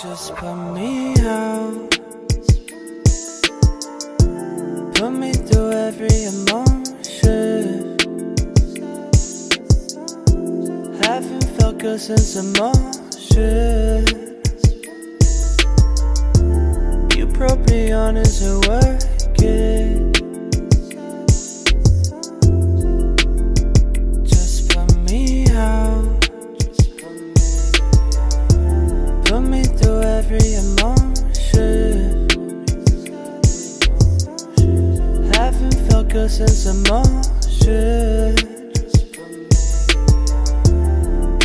Just put me out. Put me through every emotion. Haven't felt good since emotion. You honest and working. Good since emotion.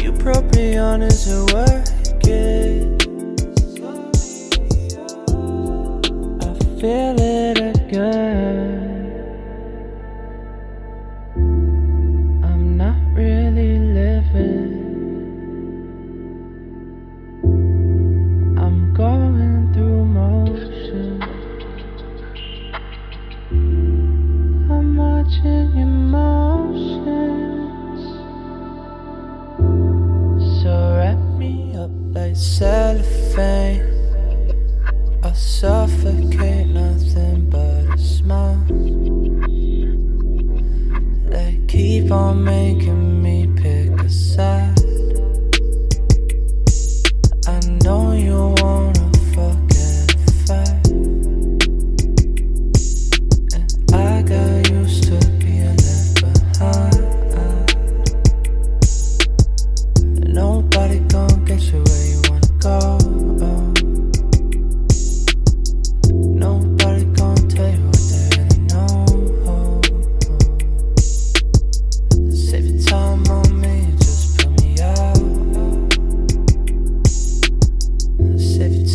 You me honest working. Keep on making me pick a side.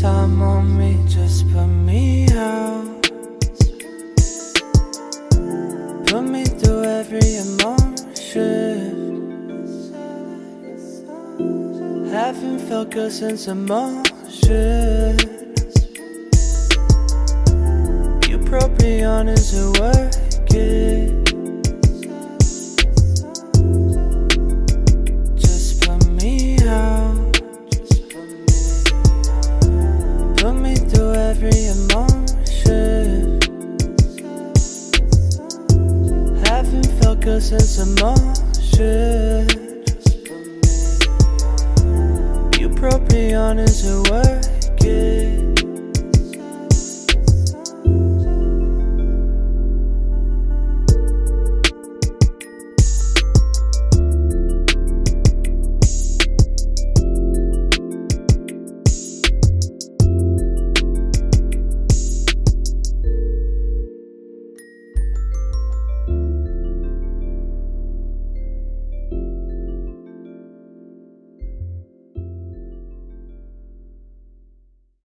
Time on me, just put me out. Put me through every emotion. Haven't felt good since emotion. You broke me honest and working. Since emotion. You broke me honest and working.